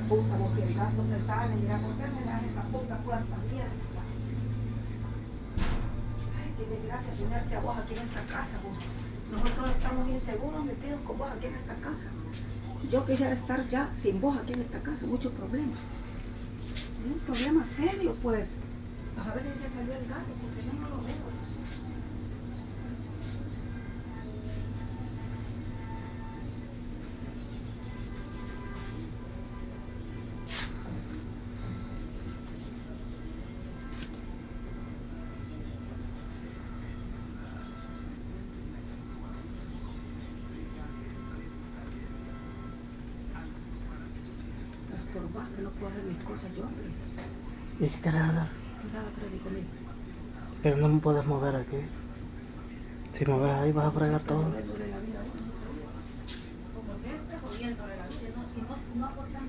puta, vos si el gato se sale, mira, ¿por qué me das esta puta puerta abierta? Ay, qué desgracia tenerte a vos aquí en esta casa, vos. Nosotros estamos inseguros metidos con vos aquí en esta casa. Yo quisiera estar ya sin vos aquí en esta casa, muchos problemas. Un problema serio, pues. A ver si se salió el gato, porque yo no lo veo. Que no puedo hacer mis cosas yo, hombre. ¿Y qué quieres hacer? Cuidado, Freddy, conmigo. Pero no me puedes mover aquí. Si me ves ahí vas a fregar todo. Como siempre, jodiéndole la vida. No, y no, no aportas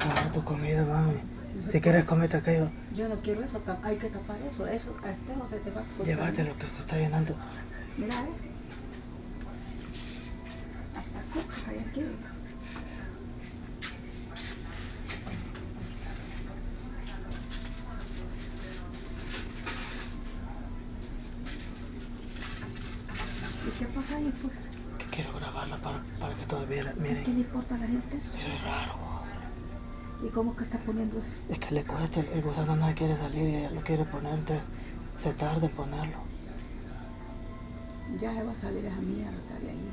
Ah, tu comida, mami. Si quieres comete aquello, Yo no quiero eso, hay que tapar eso, eso, a este o se te va a cortar. llévatelo que se está llenando. Mira eso. Hasta hay aquí. ¿Y qué pasa ahí, pues? Que quiero grabarla para, para que todos vieran. ¿Qué Miren, le importa a la gente eso? ¿Y cómo que está poniendo eso? Es que le cuesta, el, gusano no quiere salir y ella lo quiere poner, entonces se tarda en ponerlo. Ya se va a salir esa mierda de ahí.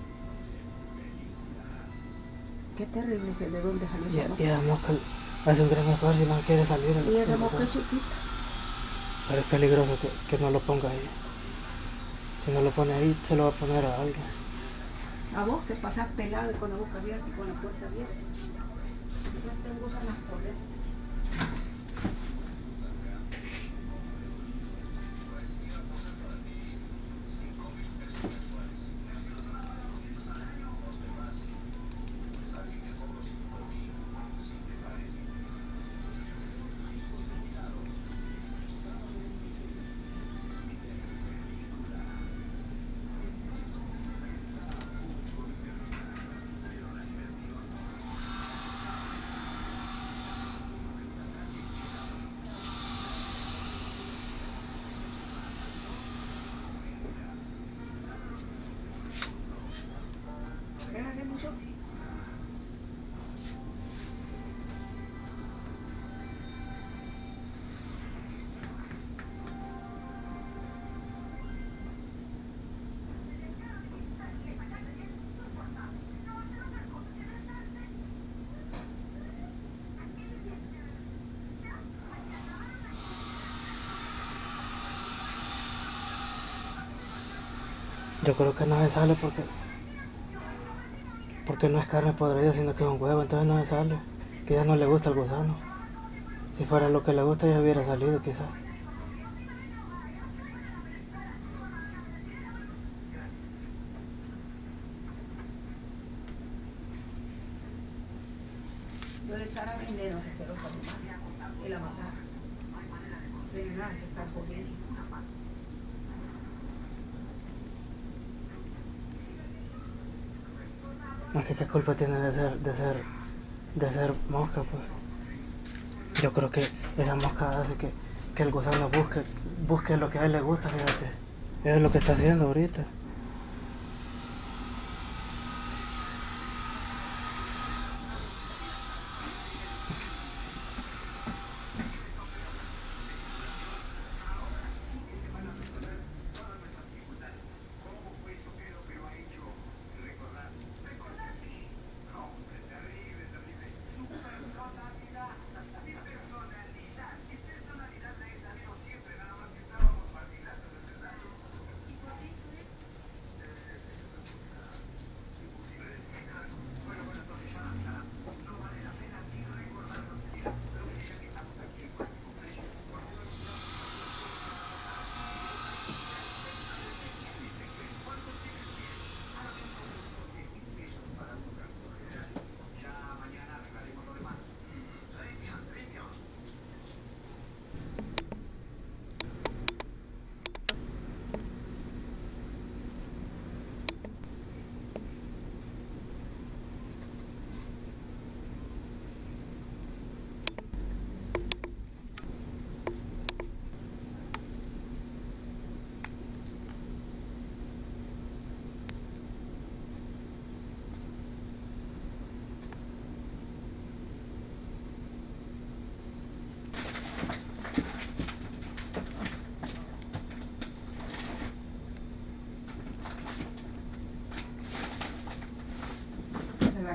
Qué terrible es de dónde salió Y, esa mosca. y la mosca hace un gran esfuerzo y no quiere salir. el- Y esa mosca es chiquita. Pero es peligroso que, que no lo ponga ahí. Si no lo pone ahí, se lo va a poner a alguien. A vos que pasás pelado y con la boca abierta y con la puerta abierta. Ya te gustan las poder. Yo creo que no me sale porque porque no es carne podrida, sino que es un huevo, entonces no se sale. Ya no le gusta el gusano. Si fuera lo que le gusta ya hubiera salido quizás. Veneno y la matara. Es que qué culpa tiene de ser, de ser, de ser mosca, pues. Yo creo que esa mosca hace que, que el gusano busque, busque lo que a él le gusta, fíjate. Es lo que está haciendo ahorita.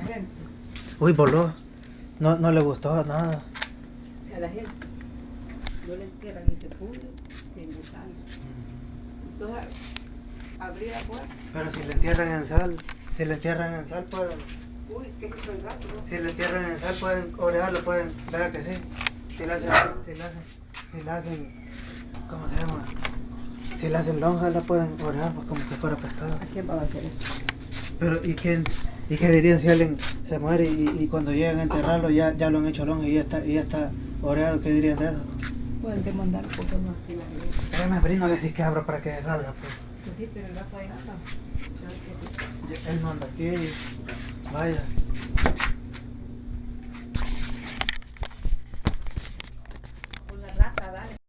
Gente, Uy, voló. No, no le gustó nada. si a la gente no le entierran ese pudre, tiene sal. Entonces, abrir la puerta, Pero si le entierran en sal, si le entierran en sal pueden, uy, que es el gato, ¿no? si le entierran en sal pueden orearlo, pueden, ver que sí. Si le hacen, si le hacen, si le hacen, ¿cómo se llama? Si le hacen lonja la pueden orear pues como que fuera pescado. ¿A quién van a hacer eso? Pero ¿y quién, y qué dirían si alguien se muere y, y cuando llegan a enterrarlo ya, ya lo han hecho lonja y ya está, y ya está oreado? ¿Qué dirían de eso? Pueden demandar porque no así la. Pero me brindo que sí que abro para que salga pues. Pues sí, pero el gato ahí. Ya- Él no anda aquí. Vaya.